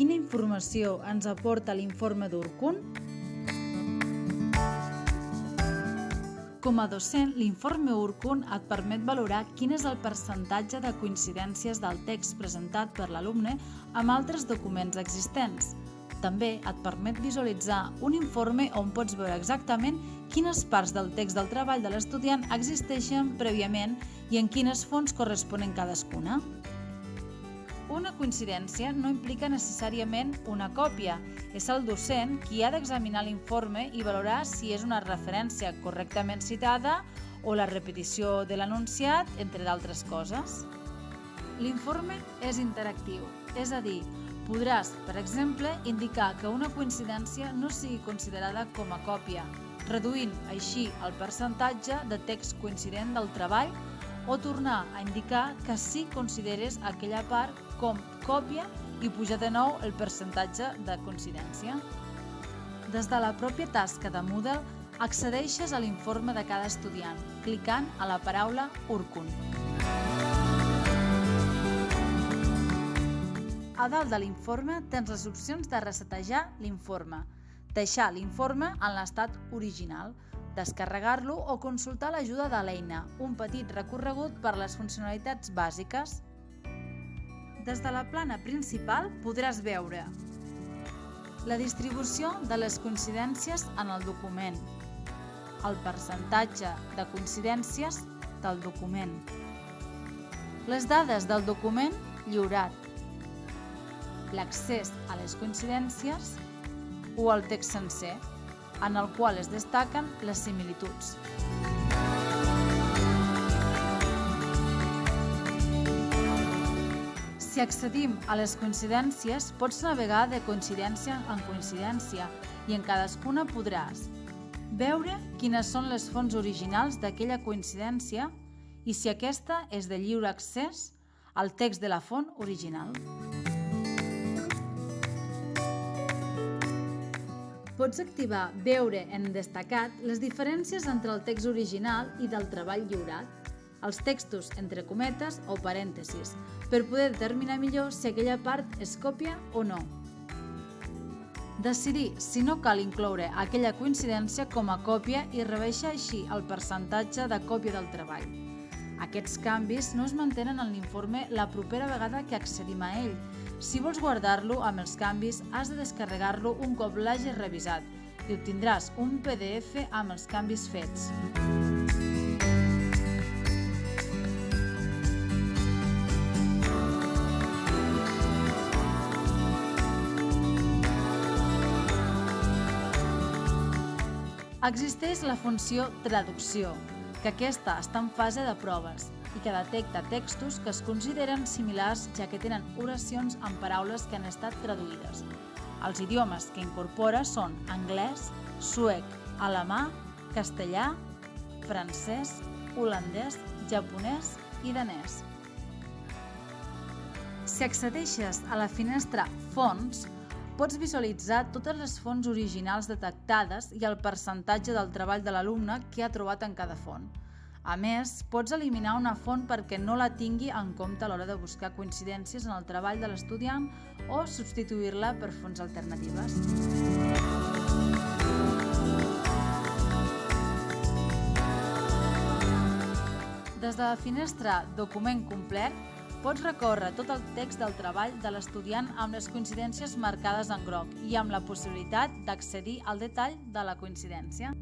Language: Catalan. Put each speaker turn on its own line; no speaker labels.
quina informació ens aporta l'informe d'Urkun? Com a docent, l'informe Urkun et permet valorar quin és el percentatge de coincidències del text presentat per l'alumne amb altres documents existents. També et permet visualitzar un informe on pots veure exactament quines parts del text del treball de l'estudiant existeixen prèviament i en quines fonts corresponen cadascuna. Una coincidència no implica necessàriament una còpia. És el docent qui ha d'examinar l'informe i valorar si és una referència correctament citada o la repetició de l'anunciat, entre d'altres coses. L'informe és interactiu, és a dir, podràs, per exemple, indicar que una coincidència no sigui considerada com a còpia, reduint així el percentatge de text coincident del treball o tornar a indicar que sí consideres aquella part com còpia i pujar de nou el percentatge de coincidència. Des de la pròpia tasca de Moodle, accedeixes a l'informe de cada estudiant, clicant a la paraula Urkun. A dalt de l'informe tens les opcions de resetejar l'informe, deixar l'informe en l'estat original, descarregar-lo o consultar l'ajuda de l'eina, un petit recorregut per les funcionalitats bàsiques. Des de la plana principal podràs veure la distribució de les coincidències en el document, el percentatge de coincidències del document, les dades del document lliurat, l'accés a les coincidències o el text sencer, en el qual es destaquen les similituds. Si accedim a les coincidències, pots navegar de coincidència en coincidència i en cadascuna podràs veure quines són les fonts originals d'aquella coincidència i si aquesta és de lliure accés al text de la font original. Pots activar Veure en destacat les diferències entre el text original i del treball lliurat, els textos entre cometes o parèntesis, per poder determinar millor si aquella part és còpia o no. Decidir si no cal incloure aquella coincidència com a còpia i rebaixa així el percentatge de còpia del treball. Aquests canvis no es mantenen en l'informe la propera vegada que accedim a ell, si vols guardar-lo amb els canvis, has de descarregar-lo un cop l'hagis revisat i obtindràs un PDF amb els canvis fets. Existeix la funció traducció, que aquesta està en fase de proves i que detecta textos que es consideren similars ja que tenen oracions amb paraules que han estat traduïdes. Els idiomes que incorpora són anglès, suec, alemà, castellà, francès, holandès, japonès i danès. Si accedeixes a la finestra Fonts, pots visualitzar totes les fonts originals detectades i el percentatge del treball de l'alumne que ha trobat en cada font. A més, pots eliminar una font perquè no la tingui en compte a l'hora de buscar coincidències en el treball de l'estudiant o substituir-la per fonts alternatives. Des de la finestra Document complet, pots recórrer tot el text del treball de l'estudiant amb les coincidències marcades en groc i amb la possibilitat d'accedir al detall de la coincidència.